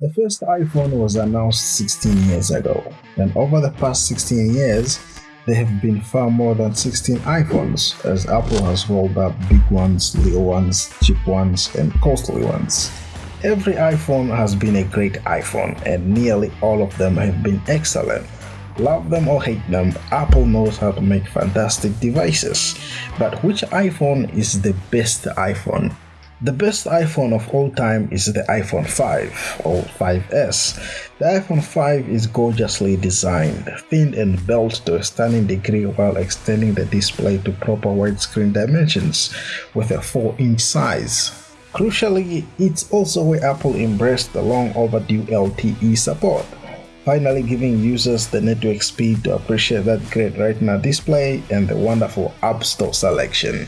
The first iPhone was announced 16 years ago, and over the past 16 years, there have been far more than 16 iPhones, as Apple has rolled out big ones, little ones, cheap ones, and costly ones. Every iPhone has been a great iPhone, and nearly all of them have been excellent. Love them or hate them, Apple knows how to make fantastic devices. But which iPhone is the best iPhone? The best iPhone of all time is the iPhone 5 or 5S. The iPhone 5 is gorgeously designed, thin and built to a stunning degree while extending the display to proper widescreen dimensions with a 4 inch size. Crucially, it's also where Apple embraced the long overdue LTE support, finally giving users the network speed to appreciate that great retina display and the wonderful App Store selection.